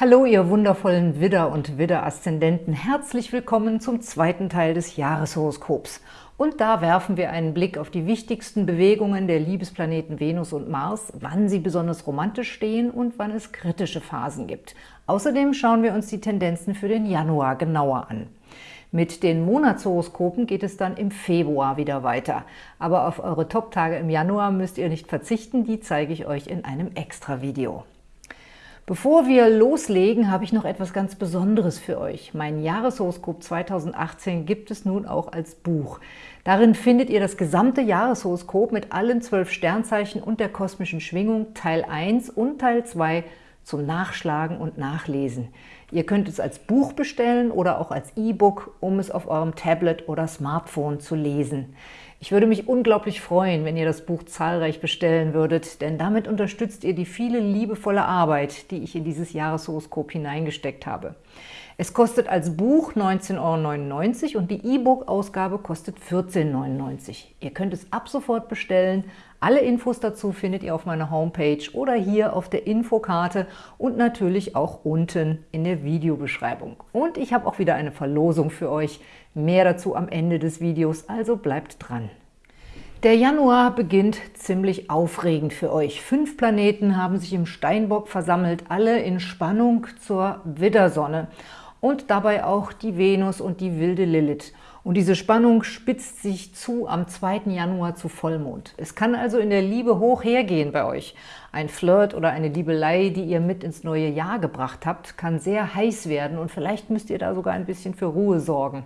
Hallo, ihr wundervollen Widder- und Widder-Aszendenten. Herzlich willkommen zum zweiten Teil des Jahreshoroskops. Und da werfen wir einen Blick auf die wichtigsten Bewegungen der Liebesplaneten Venus und Mars, wann sie besonders romantisch stehen und wann es kritische Phasen gibt. Außerdem schauen wir uns die Tendenzen für den Januar genauer an. Mit den Monatshoroskopen geht es dann im Februar wieder weiter. Aber auf eure Top-Tage im Januar müsst ihr nicht verzichten, die zeige ich euch in einem Extra-Video. Bevor wir loslegen, habe ich noch etwas ganz Besonderes für euch. Mein Jahreshoroskop 2018 gibt es nun auch als Buch. Darin findet ihr das gesamte Jahreshoroskop mit allen zwölf Sternzeichen und der kosmischen Schwingung, Teil 1 und Teil 2 zum Nachschlagen und Nachlesen. Ihr könnt es als Buch bestellen oder auch als E-Book, um es auf eurem Tablet oder Smartphone zu lesen. Ich würde mich unglaublich freuen, wenn ihr das Buch zahlreich bestellen würdet, denn damit unterstützt ihr die viele liebevolle Arbeit, die ich in dieses Jahreshoroskop hineingesteckt habe. Es kostet als Buch 19,99 Euro und die E-Book-Ausgabe kostet 14,99 Euro. Ihr könnt es ab sofort bestellen. Alle Infos dazu findet ihr auf meiner Homepage oder hier auf der Infokarte und natürlich auch unten in der Videobeschreibung. Und ich habe auch wieder eine Verlosung für euch. Mehr dazu am Ende des Videos, also bleibt dran. Der Januar beginnt ziemlich aufregend für euch. Fünf Planeten haben sich im Steinbock versammelt, alle in Spannung zur Widdersonne und dabei auch die Venus und die wilde Lilith. Und diese Spannung spitzt sich zu am 2. Januar zu Vollmond. Es kann also in der Liebe hoch hergehen bei euch. Ein Flirt oder eine Liebelei, die ihr mit ins neue Jahr gebracht habt, kann sehr heiß werden und vielleicht müsst ihr da sogar ein bisschen für Ruhe sorgen.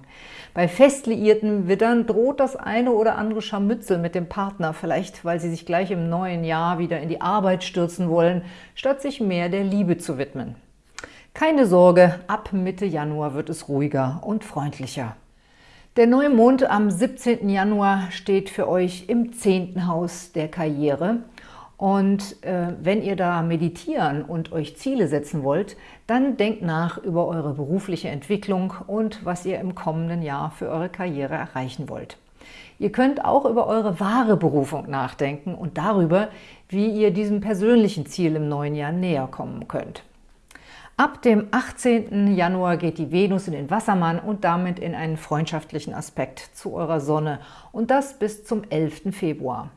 Bei fest liierten Widdern droht das eine oder andere Scharmützel mit dem Partner, vielleicht weil sie sich gleich im neuen Jahr wieder in die Arbeit stürzen wollen, statt sich mehr der Liebe zu widmen. Keine Sorge, ab Mitte Januar wird es ruhiger und freundlicher. Der Neumond am 17. Januar steht für euch im 10. Haus der Karriere. Und äh, wenn ihr da meditieren und euch Ziele setzen wollt, dann denkt nach über eure berufliche Entwicklung und was ihr im kommenden Jahr für eure Karriere erreichen wollt. Ihr könnt auch über eure wahre Berufung nachdenken und darüber, wie ihr diesem persönlichen Ziel im neuen Jahr näher kommen könnt. Ab dem 18. Januar geht die Venus in den Wassermann und damit in einen freundschaftlichen Aspekt zu eurer Sonne und das bis zum 11. Februar.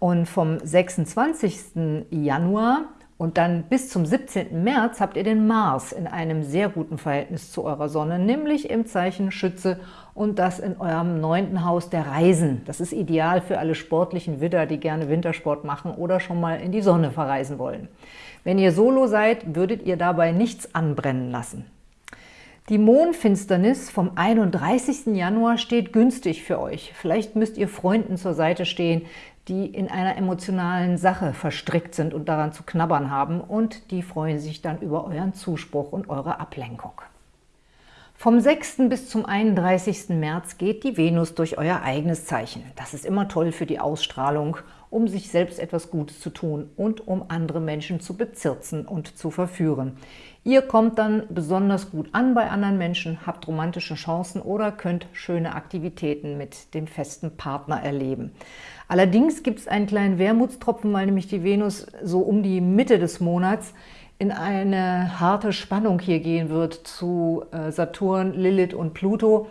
Und vom 26. Januar und dann bis zum 17. März habt ihr den Mars in einem sehr guten Verhältnis zu eurer Sonne, nämlich im Zeichen Schütze und das in eurem neunten Haus der Reisen. Das ist ideal für alle sportlichen Widder, die gerne Wintersport machen oder schon mal in die Sonne verreisen wollen. Wenn ihr solo seid, würdet ihr dabei nichts anbrennen lassen. Die Mondfinsternis vom 31. Januar steht günstig für euch. Vielleicht müsst ihr Freunden zur Seite stehen, die in einer emotionalen Sache verstrickt sind und daran zu knabbern haben und die freuen sich dann über euren Zuspruch und eure Ablenkung. Vom 6. bis zum 31. März geht die Venus durch euer eigenes Zeichen. Das ist immer toll für die Ausstrahlung, um sich selbst etwas Gutes zu tun und um andere Menschen zu bezirzen und zu verführen. Ihr kommt dann besonders gut an bei anderen Menschen, habt romantische Chancen oder könnt schöne Aktivitäten mit dem festen Partner erleben. Allerdings gibt es einen kleinen Wermutstropfen, weil nämlich die Venus so um die Mitte des Monats in eine harte Spannung hier gehen wird zu äh, Saturn, Lilith und Pluto.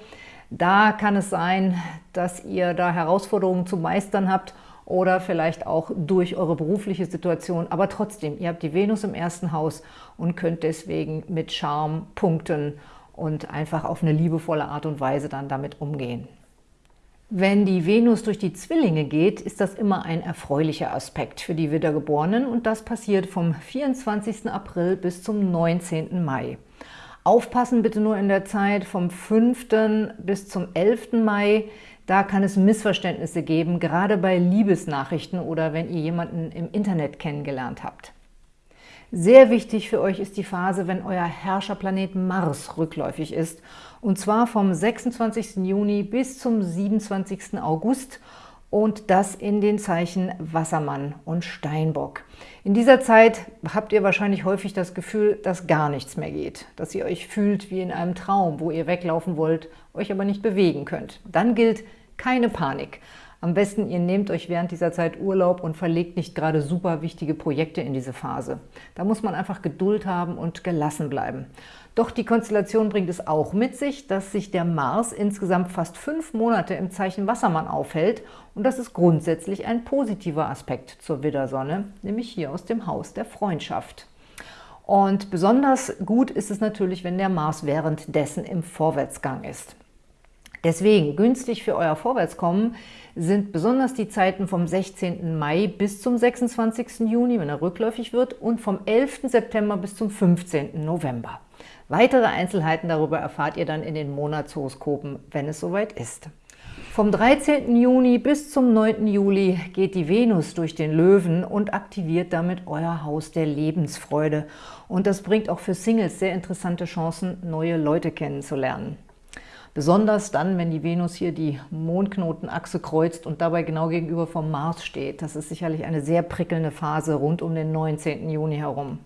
Da kann es sein, dass ihr da Herausforderungen zu meistern habt oder vielleicht auch durch eure berufliche Situation. Aber trotzdem, ihr habt die Venus im ersten Haus und könnt deswegen mit Charme punkten und einfach auf eine liebevolle Art und Weise dann damit umgehen. Wenn die Venus durch die Zwillinge geht, ist das immer ein erfreulicher Aspekt für die Wiedergeborenen und das passiert vom 24. April bis zum 19. Mai. Aufpassen bitte nur in der Zeit vom 5. bis zum 11. Mai, da kann es Missverständnisse geben, gerade bei Liebesnachrichten oder wenn ihr jemanden im Internet kennengelernt habt. Sehr wichtig für euch ist die Phase, wenn euer Herrscherplanet Mars rückläufig ist, und zwar vom 26. Juni bis zum 27. August und das in den Zeichen Wassermann und Steinbock. In dieser Zeit habt ihr wahrscheinlich häufig das Gefühl, dass gar nichts mehr geht, dass ihr euch fühlt wie in einem Traum, wo ihr weglaufen wollt, euch aber nicht bewegen könnt. Dann gilt keine Panik. Am besten, ihr nehmt euch während dieser Zeit Urlaub und verlegt nicht gerade super wichtige Projekte in diese Phase. Da muss man einfach Geduld haben und gelassen bleiben. Doch die Konstellation bringt es auch mit sich, dass sich der Mars insgesamt fast fünf Monate im Zeichen Wassermann aufhält und das ist grundsätzlich ein positiver Aspekt zur Widdersonne, nämlich hier aus dem Haus der Freundschaft. Und besonders gut ist es natürlich, wenn der Mars währenddessen im Vorwärtsgang ist. Deswegen günstig für euer Vorwärtskommen sind besonders die Zeiten vom 16. Mai bis zum 26. Juni, wenn er rückläufig wird, und vom 11. September bis zum 15. November. Weitere Einzelheiten darüber erfahrt ihr dann in den Monatshoroskopen, wenn es soweit ist. Vom 13. Juni bis zum 9. Juli geht die Venus durch den Löwen und aktiviert damit euer Haus der Lebensfreude. Und das bringt auch für Singles sehr interessante Chancen, neue Leute kennenzulernen. Besonders dann, wenn die Venus hier die Mondknotenachse kreuzt und dabei genau gegenüber vom Mars steht. Das ist sicherlich eine sehr prickelnde Phase rund um den 19. Juni herum.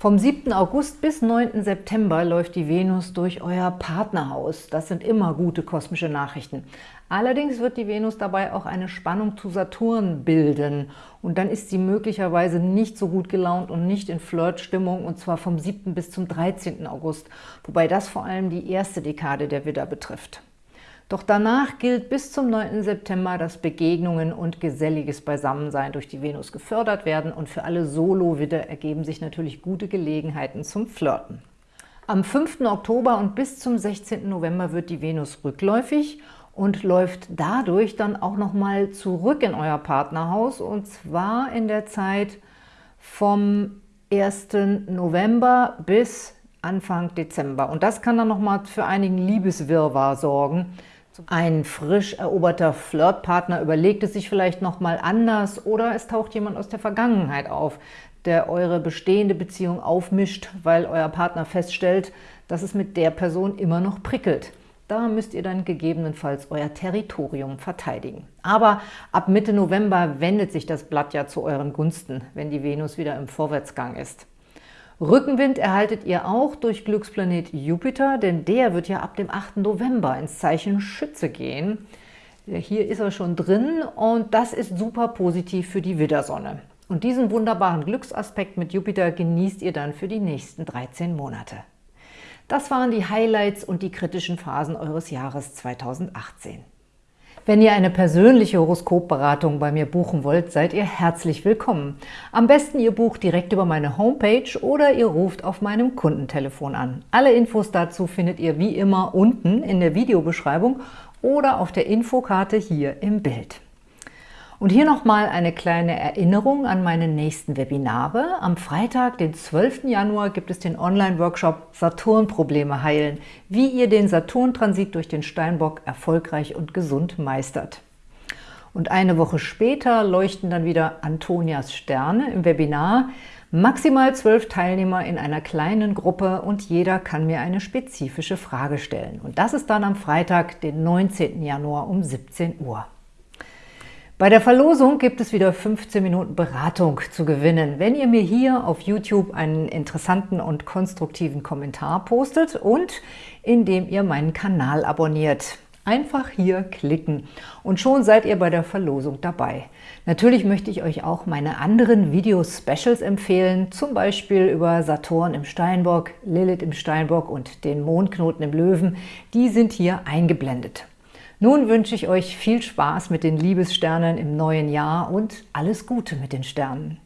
Vom 7. August bis 9. September läuft die Venus durch euer Partnerhaus. Das sind immer gute kosmische Nachrichten. Allerdings wird die Venus dabei auch eine Spannung zu Saturn bilden. Und dann ist sie möglicherweise nicht so gut gelaunt und nicht in Flirtstimmung, und zwar vom 7. bis zum 13. August, wobei das vor allem die erste Dekade der Widder betrifft. Doch danach gilt bis zum 9. September, dass Begegnungen und geselliges Beisammensein durch die Venus gefördert werden und für alle Solo-Widder ergeben sich natürlich gute Gelegenheiten zum Flirten. Am 5. Oktober und bis zum 16. November wird die Venus rückläufig und läuft dadurch dann auch nochmal zurück in euer Partnerhaus und zwar in der Zeit vom 1. November bis Anfang Dezember. Und das kann dann nochmal für einigen Liebeswirrwarr sorgen, ein frisch eroberter Flirtpartner überlegt es sich vielleicht nochmal anders oder es taucht jemand aus der Vergangenheit auf, der eure bestehende Beziehung aufmischt, weil euer Partner feststellt, dass es mit der Person immer noch prickelt. Da müsst ihr dann gegebenenfalls euer Territorium verteidigen. Aber ab Mitte November wendet sich das Blatt ja zu euren Gunsten, wenn die Venus wieder im Vorwärtsgang ist. Rückenwind erhaltet ihr auch durch Glücksplanet Jupiter, denn der wird ja ab dem 8. November ins Zeichen Schütze gehen. Hier ist er schon drin und das ist super positiv für die Widdersonne. Und diesen wunderbaren Glücksaspekt mit Jupiter genießt ihr dann für die nächsten 13 Monate. Das waren die Highlights und die kritischen Phasen eures Jahres 2018. Wenn ihr eine persönliche Horoskopberatung bei mir buchen wollt, seid ihr herzlich willkommen. Am besten ihr bucht direkt über meine Homepage oder ihr ruft auf meinem Kundentelefon an. Alle Infos dazu findet ihr wie immer unten in der Videobeschreibung oder auf der Infokarte hier im Bild. Und hier nochmal eine kleine Erinnerung an meine nächsten Webinare. Am Freitag, den 12. Januar, gibt es den Online-Workshop Saturn-Probleme heilen, wie ihr den Saturn-Transit durch den Steinbock erfolgreich und gesund meistert. Und eine Woche später leuchten dann wieder Antonias Sterne im Webinar. Maximal zwölf Teilnehmer in einer kleinen Gruppe und jeder kann mir eine spezifische Frage stellen. Und das ist dann am Freitag, den 19. Januar um 17 Uhr. Bei der Verlosung gibt es wieder 15 Minuten Beratung zu gewinnen, wenn ihr mir hier auf YouTube einen interessanten und konstruktiven Kommentar postet und indem ihr meinen Kanal abonniert. Einfach hier klicken und schon seid ihr bei der Verlosung dabei. Natürlich möchte ich euch auch meine anderen Video-Specials empfehlen, zum Beispiel über Saturn im Steinbock, Lilith im Steinbock und den Mondknoten im Löwen. Die sind hier eingeblendet. Nun wünsche ich euch viel Spaß mit den Liebessternen im neuen Jahr und alles Gute mit den Sternen.